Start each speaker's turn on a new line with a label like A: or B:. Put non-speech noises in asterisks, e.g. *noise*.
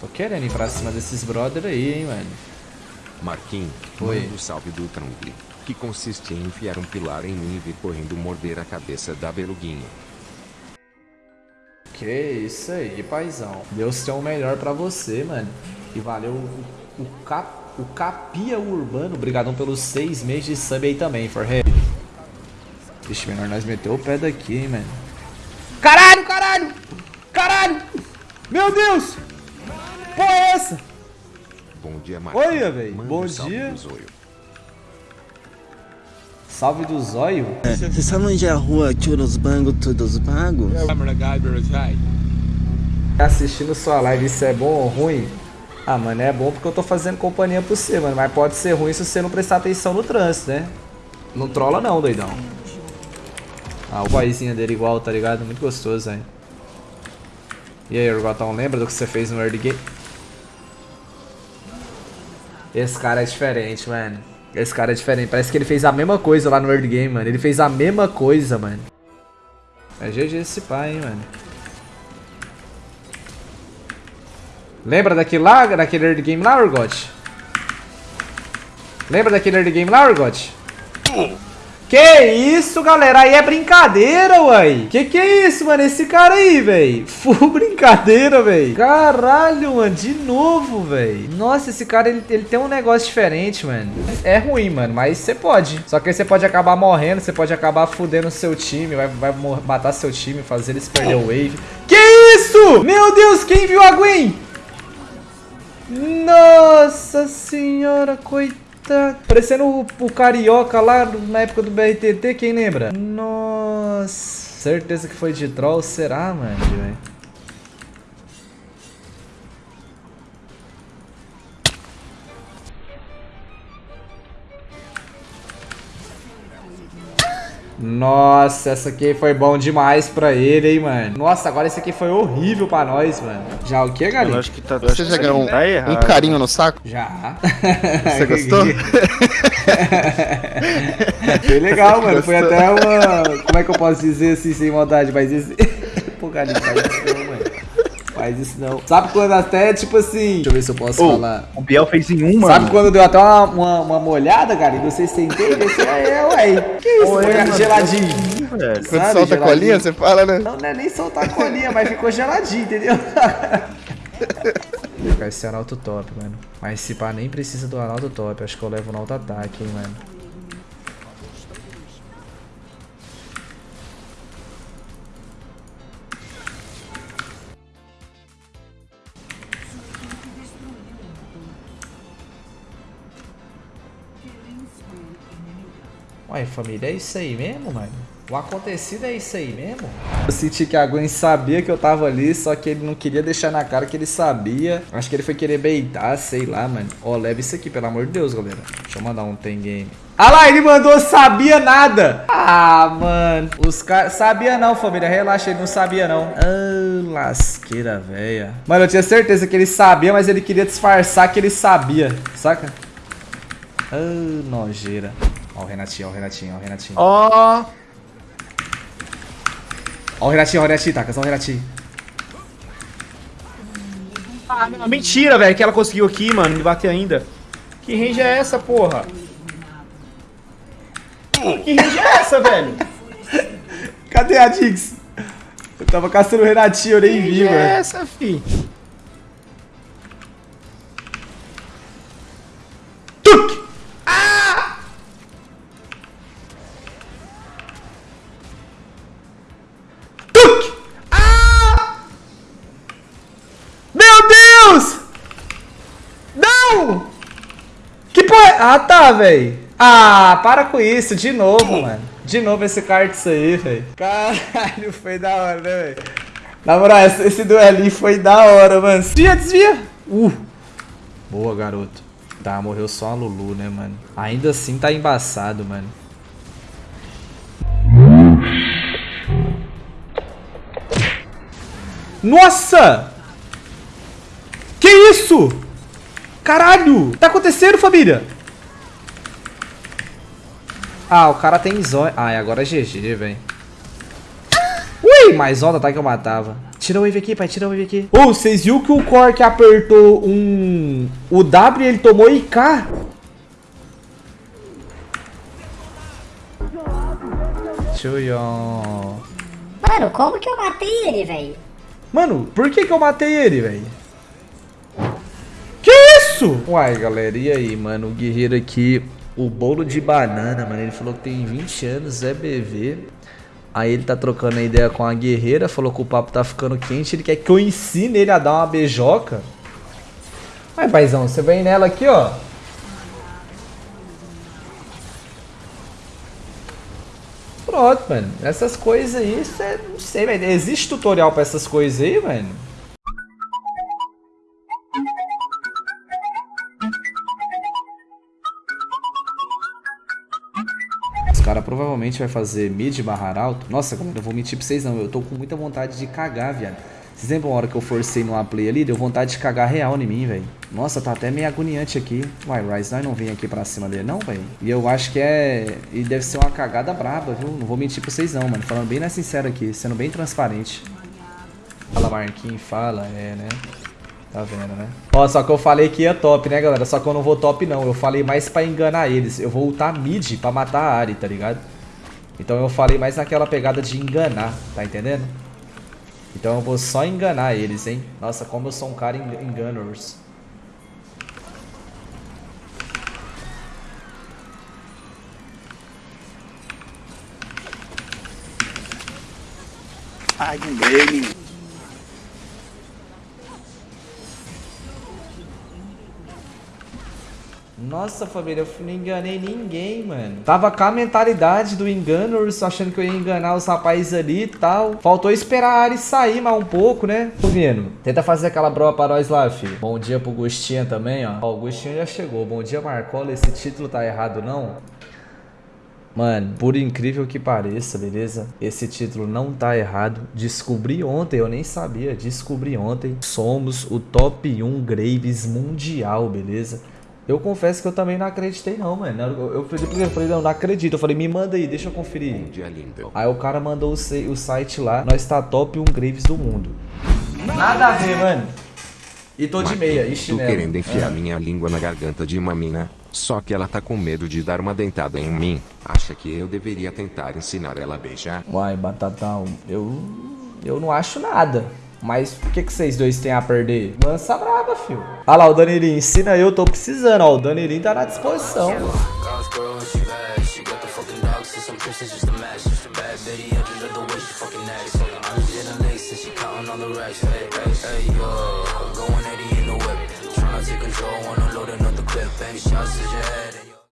A: Tô querendo ir pra cima desses brother aí, hein, mano.
B: Marquinhos,
A: Oi.
B: manda o salve do Trump, que consiste em enfiar um pilar em mim e vir correndo morder a cabeça da beluguinha.
A: Que isso aí, paizão. Deus tem o melhor pra você, mano. E valeu o, o, cap, o Capia Urbano. Obrigadão pelos seis meses de sub aí também, Forhead. Vixe, menor, nós meteu o pé daqui, hein, mano. Caralho, caralho! Caralho! Meu Deus! Porra é essa?
B: Bom dia, Marquinhos.
A: Olha, véi,
B: Manda
A: bom
B: salve
A: dia.
B: do zóio.
A: Salve do zóio.
C: Você sabe onde é a rua Churros Bango Todos Bagos?
A: Tá assistindo sua live, isso é bom ou ruim? Ah, mano, é bom porque eu tô fazendo companhia pra você, mano. Mas pode ser ruim se você não prestar atenção no trânsito, né? Não trola não, doidão. Ah, o vozinha dele igual, tá ligado? Muito gostoso, hein? E aí, Urgotão, lembra do que você fez no early game? Esse cara é diferente, mano. Esse cara é diferente. Parece que ele fez a mesma coisa lá no early game, mano. Ele fez a mesma coisa, mano. É GG esse pai, hein, mano. Lembra daquele lá, daquele early game lá, Urgot? Lembra daquele early game lá, Urgot? Que isso, galera? Aí é brincadeira, uai. Que que é isso, mano? Esse cara aí, velho. *laughs* Full brincadeira, velho. Caralho, mano. De novo, velho. Nossa, esse cara, ele, ele tem um negócio diferente, mano. É ruim, mano, mas você pode. Só que aí você pode acabar morrendo, você pode acabar fudendo seu time, vai, vai matar seu time, fazer eles perder o wave. Que isso? Meu Deus, quem viu a Gwen? Nossa senhora, coitado. Parecendo o, o Carioca lá na época do BRTT, quem lembra? Nossa. Certeza que foi de troll, será, mano? Nossa, essa aqui foi bom demais pra ele, hein, mano. Nossa, agora esse aqui foi horrível pra nós, mano. Já o que,
D: Eu
A: galinha?
D: acho que tá.
E: Você já ganhou um,
D: tá
E: um carinho no saco?
A: Já.
E: Você *laughs* gostou? *laughs*
A: Foi legal, mano. Foi
E: Gostou?
A: até uma. Como é que eu posso dizer assim, sem maldade? Mas esse. *laughs* Pô, galinha, faz isso não. Sabe quando até, tipo assim. Deixa eu ver se eu posso
D: Ô,
A: falar.
D: O Biel fez em uma.
A: Sabe quando deu até uma, uma, uma molhada, cara? E vocês têm entende? Esse é, ué. Que isso,
D: Ô,
A: foi
D: é, mano,
A: geladinho.
D: velho?
E: Quando
A: Sabe,
E: solta a colinha, você fala, né?
A: Não, não é nem soltar a colinha, mas ficou geladinho, entendeu? Vou ficar esse Arauto top, mano. Mas se pá, nem precisa do Arauto top. Acho que eu levo no auto-ataque, hein, mano. Ué, família, é isso aí mesmo, mano? O acontecido é isso aí mesmo? Eu senti que a Gwen sabia que eu tava ali, só que ele não queria deixar na cara que ele sabia. Acho que ele foi querer beitar, sei lá, mano. Ó, leva isso aqui, pelo amor de Deus, galera. Deixa eu mandar um tem game. Ah lá, ele mandou sabia nada. Ah, mano. Os caras... Sabia não, família. Relaxa, ele não sabia não. Ah, lasqueira, velha. Mano, eu tinha certeza que ele sabia, mas ele queria disfarçar que ele sabia. Saca? Ah, nojeira. Ó o Renatinho, ó o Renatinho, ó o Renatinho.
D: Ó.
A: Ó o Renatinho, ó o Renatinho, taca, só o Renatinho.
D: Ah, não, mentira, velho, que ela conseguiu aqui, mano, me bater ainda. Que range é essa, porra? Que range é essa, velho?
A: Cadê a Dix? Eu tava caçando o Renatinho, eu nem
D: Que
A: vi,
D: range é
A: mano.
D: essa, fi?
A: Não! Que porra? Ah, tá, velho. Ah, para com isso, de novo, mano. De novo esse isso aí, velho. Caralho, foi da hora, né, velho? Na moral, esse, esse duelinho foi da hora, mano. Desvia, desvia. Uh. Boa, garoto. Tá, morreu só a Lulu, né, mano? Ainda assim tá embaçado, mano. Nossa! Que isso? Caralho! Tá acontecendo, família? Ah, o cara tem. Ah, e agora é GG, velho. Ui, mais onda tá que eu matava. tira a wave aqui, pai, tira a wave aqui. Ô, vocês viram que o Cork apertou um... O W e ele tomou IK? Chuyon.
F: Mano, como que eu matei ele, velho?
A: Mano, por que que eu matei ele, velho? Isso? Uai, galera, e aí, mano? O guerreiro aqui, o bolo de banana, mano. Ele falou que tem 20 anos, é BV. Aí ele tá trocando a ideia com a guerreira, falou que o papo tá ficando quente. Ele quer que eu ensine ele a dar uma beijoca. Vai, paizão, você vem nela aqui, ó. Pronto, mano. Essas coisas aí, é, não sei, velho. Existe tutorial pra essas coisas aí, mano? Os caras provavelmente vai fazer mid barrar alto. Nossa, galera, eu vou mentir pra vocês não. Eu tô com muita vontade de cagar, viado. Vocês lembram a hora que eu forcei no play ali? Deu vontade de cagar real em mim, velho. Nossa, tá até meio agoniante aqui. Uai, nós não vem aqui pra cima dele, não, velho? E eu acho que é... E deve ser uma cagada braba, viu? Não vou mentir pra vocês não, mano. Falando bem na sincera aqui, sendo bem transparente. Fala, Marquinhos, fala. É, né? Tá vendo, né? Ó, só que eu falei que ia top, né, galera? Só que eu não vou top, não. Eu falei mais pra enganar eles. Eu vou ultar mid pra matar a Ari, tá ligado? Então eu falei mais naquela pegada de enganar, tá entendendo? Então eu vou só enganar eles, hein? Nossa, como eu sou um cara en enganers.
C: Ai, dele.
A: Nossa, família, eu não enganei ninguém, mano. Tava com a mentalidade do enganers, achando que eu ia enganar os rapazes ali e tal. Faltou esperar a Ari sair mais um pouco, né? Tô vendo. Tenta fazer aquela broa pra nós lá, filho. Bom dia pro Gustinha também, ó. Ó, o Gustinha já chegou. Bom dia, Marcola. Esse título tá errado, não? Mano, por incrível que pareça, beleza? Esse título não tá errado. Descobri ontem, eu nem sabia. Descobri ontem. Somos o top 1 Graves mundial, beleza? Eu confesso que eu também não acreditei não, mano. Eu, eu, eu falei, não, não acredito. Eu falei, me manda aí, deixa eu conferir.
B: Um dia lindo.
A: Aí o cara mandou o, o site lá, nós tá top 1 Graves do mundo. Nada a ver, mano. E tô de meia, e chinelo.
B: querendo enfiar
A: Ah.
B: minha língua na garganta de uma mina, só que ela tá com medo de dar uma dentada em mim. Acha que eu deveria tentar ensinar ela a beijar?
A: Uai, Batatão, eu. Eu não acho nada. Mas o que, que vocês dois têm a perder? Lança braba, fio. Olha lá, o Danilinho, ensina eu, tô precisando, ó. O Danilinho tá na disposição.
G: God's